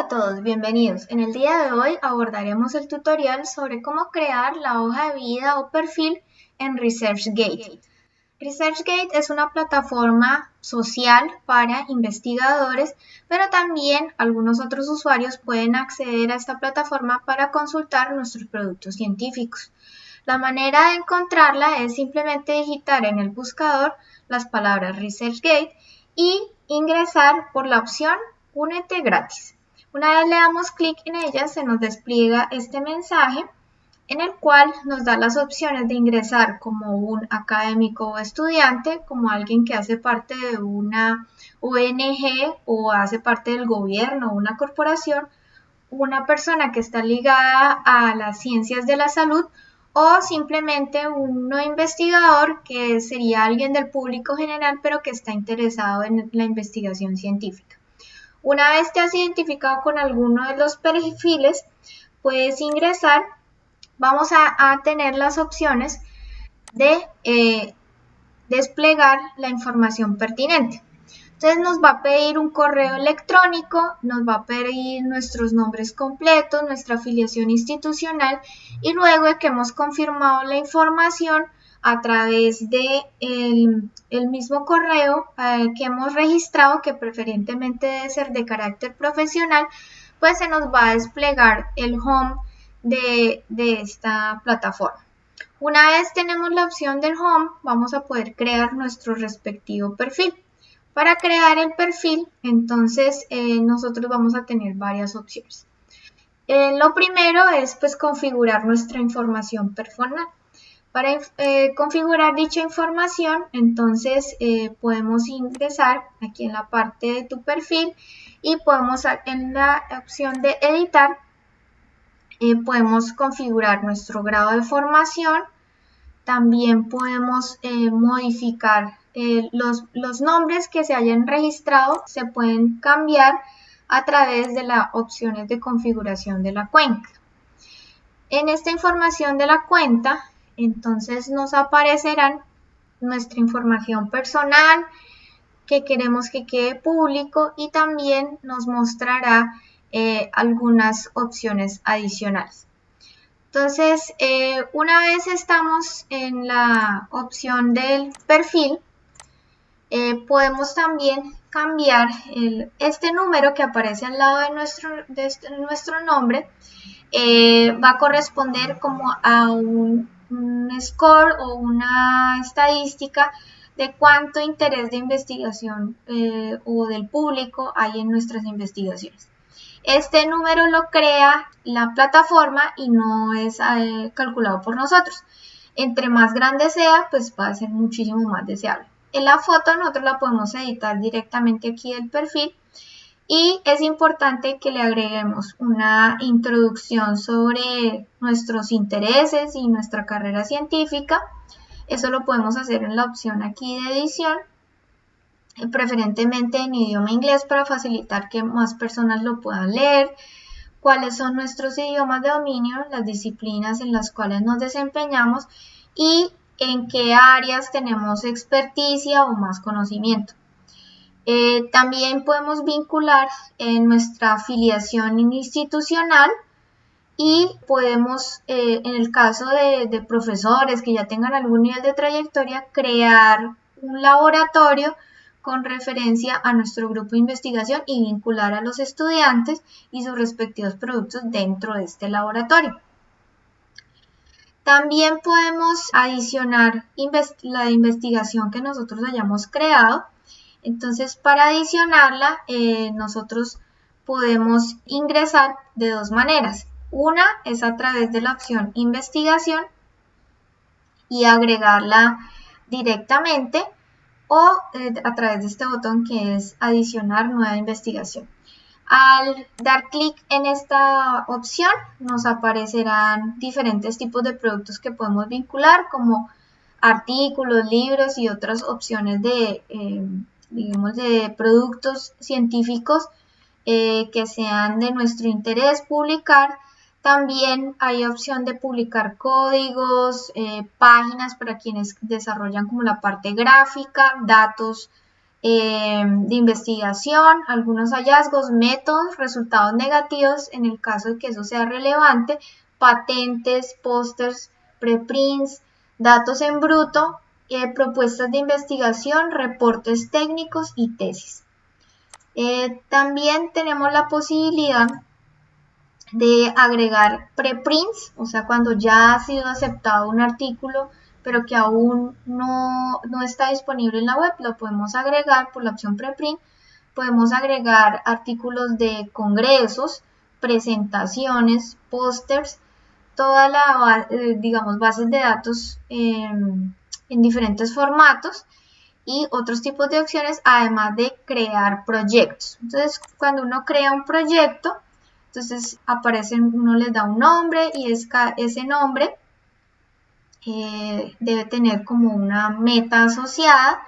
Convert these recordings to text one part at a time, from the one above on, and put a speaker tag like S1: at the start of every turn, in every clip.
S1: Hola a todos, bienvenidos. En el día de hoy abordaremos el tutorial sobre cómo crear la hoja de vida o perfil en ResearchGate. ResearchGate es una plataforma social para investigadores, pero también algunos otros usuarios pueden acceder a esta plataforma para consultar nuestros productos científicos. La manera de encontrarla es simplemente digitar en el buscador las palabras ResearchGate y ingresar por la opción Únete gratis. Una vez le damos clic en ella, se nos despliega este mensaje en el cual nos da las opciones de ingresar como un académico o estudiante, como alguien que hace parte de una ONG o hace parte del gobierno o una corporación, una persona que está ligada a las ciencias de la salud o simplemente un investigador que sería alguien del público general pero que está interesado en la investigación científica. Una vez te has identificado con alguno de los perfiles, puedes ingresar. Vamos a, tener las opciones de eh, desplegar la información pertinente. Entonces nos va a pedir un correo electrónico, nos va a pedir nuestros nombres completos, nuestra afiliación institucional y luego de que hemos confirmado la información, a través de el, mismo correo eh, que hemos registrado, que preferentemente debe ser de carácter profesional, pues se nos va a desplegar el home de, de esta plataforma. Una vez tenemos la opción del home, vamos a poder crear nuestro respectivo perfil. Para crear el perfil, entonces eh, nosotros vamos a tener varias opciones. Eh, lo primero es pues configurar nuestra información personal. Para eh, configurar dicha información, entonces eh, podemos ingresar aquí en la parte de tu perfil y podemos en la opción de editar, eh, podemos configurar nuestro grado de formación, también podemos modificar los, los nombres que se hayan registrado, se pueden cambiar a través de las opciones de configuración de la cuenta. En esta información de la cuenta entonces nos aparecerán nuestra información personal que queremos que quede público y también nos mostrará eh, algunas opciones adicionales. Entonces, eh, una vez estamos en la opción del perfil, eh, podemos también cambiar este número que aparece al lado de nuestro, de este, nuestro nombre, va a corresponder como a un un score o una estadística de cuánto interés de investigación eh, o del público hay en nuestras investigaciones. Este número lo crea la plataforma y no es eh, calculado por nosotros. Entre más grande sea, pues va a ser muchísimo más deseable. En la foto nosotros la podemos editar directamente aquí del perfil y es importante que le agreguemos una introducción sobre nuestros intereses y nuestra carrera científica. Eso lo podemos hacer en la opción aquí de edición, eh, preferentemente en idioma inglés para facilitar que más personas lo puedan leer, cuáles son nuestros idiomas de dominio, las disciplinas en las cuales nos desempeñamos y en qué áreas tenemos experticia o más conocimiento. Eh, también podemos vincular en nuestra afiliación institucional y podemos, eh, en el caso de, profesores que ya tengan algún nivel de trayectoria, crear un laboratorio con referencia a nuestro grupo de investigación y vincular a los estudiantes y sus respectivos productos dentro de este laboratorio. También podemos adicionar la investigación que nosotros hayamos creado entonces, para adicionarla, eh, nosotros podemos ingresar de dos maneras. Una es a través de la opción investigación y agregarla directamente o eh, a través de este botón que es adicionar nueva investigación. Al dar clic en esta opción nos aparecerán diferentes tipos de productos que podemos vincular como artículos, libros y otras opciones de eh, digamos, de productos científicos eh, que sean de nuestro interés publicar. También hay opción de publicar códigos, eh, páginas para quienes desarrollan como la parte gráfica, datos eh, de investigación, algunos hallazgos, métodos, resultados negativos en el caso de que eso sea relevante, patentes, pósters, preprints, datos en bruto, eh, propuestas de investigación, reportes técnicos y tesis. Eh, también tenemos la posibilidad de agregar preprints, o sea, cuando ya ha sido aceptado un artículo, pero que aún no, no está disponible en la web, lo podemos agregar por la opción preprint. Podemos agregar artículos de congresos, presentaciones, pósters, toda la, eh, digamos, bases de datos en diferentes formatos y otros tipos de opciones, además de crear proyectos. Entonces, cuando uno crea un proyecto, entonces aparece, uno les da un nombre y es, ese nombre eh, debe tener como una meta asociada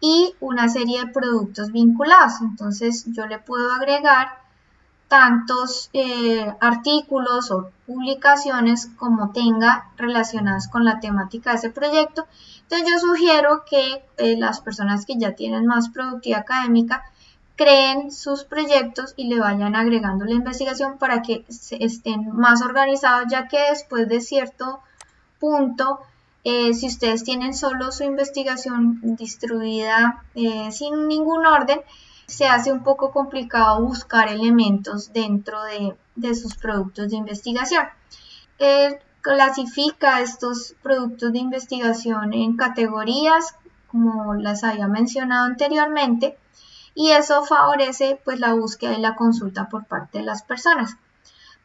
S1: y una serie de productos vinculados. Entonces yo le puedo agregar tantos eh, artículos o publicaciones como tenga relacionadas con la temática de ese proyecto. Entonces yo sugiero que eh, las personas que ya tienen más productividad académica creen sus proyectos y le vayan agregando la investigación para que estén más organizados, ya que después de cierto punto, eh, si ustedes tienen solo su investigación distribuida sin ningún orden, se hace un poco complicado buscar elementos dentro de, sus productos de investigación. Eh, clasifica estos productos de investigación en categorías, como las había mencionado anteriormente, y eso favorece pues la búsqueda y la consulta por parte de las personas.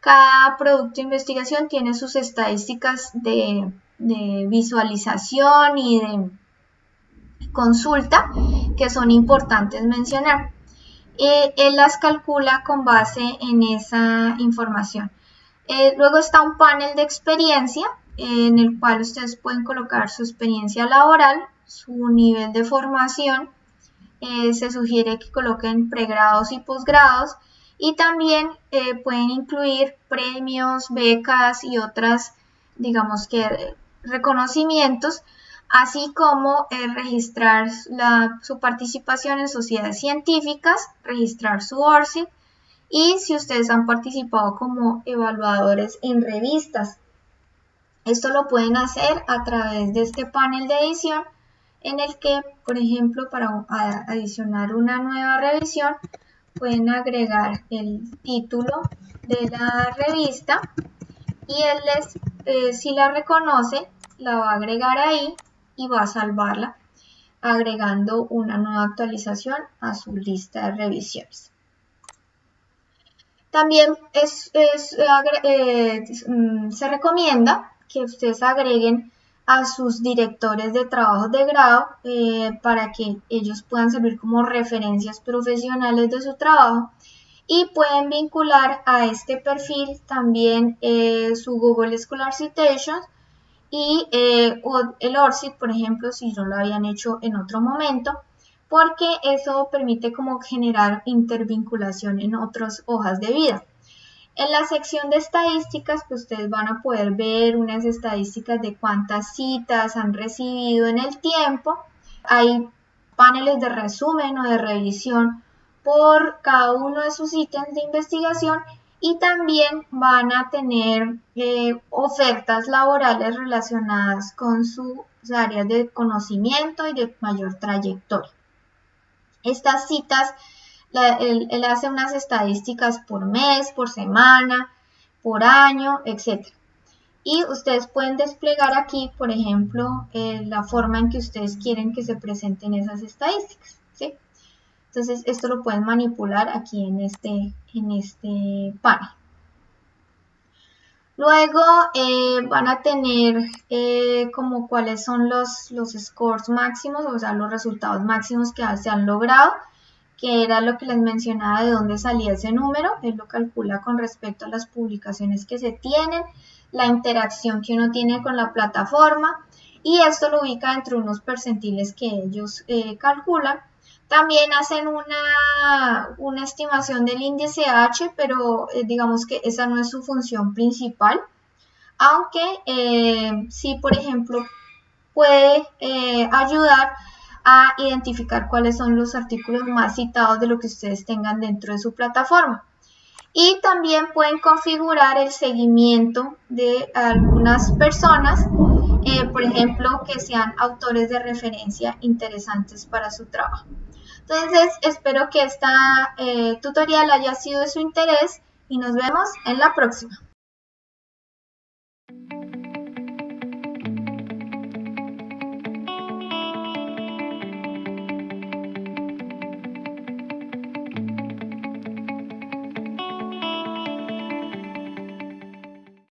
S1: Cada producto de investigación tiene sus estadísticas de, visualización y de consulta que son importantes mencionar. Eh, él las calcula con base en esa información. Eh, luego está un panel de experiencia en el cual ustedes pueden colocar su experiencia laboral, su nivel de formación, eh, se sugiere que coloquen pregrados y posgrados y también eh, pueden incluir premios, becas y otras, digamos que reconocimientos, así como eh, registrar su participación en sociedades científicas, registrar su ORCID y si ustedes han participado como evaluadores en revistas. Esto lo pueden hacer a través de este panel de edición en el que, por ejemplo, para adicionar una nueva revisión, pueden agregar el título de la revista y él les, eh, si la reconoce, la va a agregar ahí y va a salvarla agregando una nueva actualización a su lista de revisiones. También eh, mm, se recomienda que ustedes agreguen a sus directores de trabajo de grado eh, para que ellos puedan servir como referencias profesionales de su trabajo y pueden vincular a este perfil también eh, su Google Scholar Citations y eh, el ORCID, por ejemplo, si no lo habían hecho en otro momento, porque eso permite como generar intervinculación en otras hojas de vida. En la sección de estadísticas, pues ustedes van a poder ver unas estadísticas de cuántas citas han recibido en el tiempo. Hay paneles de resumen o de revisión por cada uno de sus ítems de investigación y también van a tener eh, ofertas laborales relacionadas con sus áreas de conocimiento y de mayor trayectoria. Estas citas él, hace unas estadísticas por mes, por semana, por año, etc. Y ustedes pueden desplegar aquí, por ejemplo, eh, la forma en que ustedes quieren que se presenten esas estadísticas. ¿sí? Entonces, esto lo pueden manipular aquí en este, en este panel. Luego eh, van a tener eh, como cuáles son los, los scores máximos, o sea, los resultados máximos que se han logrado que era lo que les mencionaba de dónde salía ese número, él lo calcula con respecto a las publicaciones que se tienen, la interacción que uno tiene con la plataforma y esto lo ubica entre unos percentiles que ellos eh, calculan. También hacen una, una, estimación del índice H, pero eh, digamos que esa no es su función principal, aunque eh, sí, por ejemplo, puede ayudar a identificar cuáles son los artículos más citados de lo que ustedes tengan dentro de su plataforma. Y también pueden configurar el seguimiento de algunas personas, eh, por ejemplo, que sean autores de referencia interesantes para su trabajo. Entonces, espero que esta eh, tutorial haya sido de su interés y nos vemos en la próxima.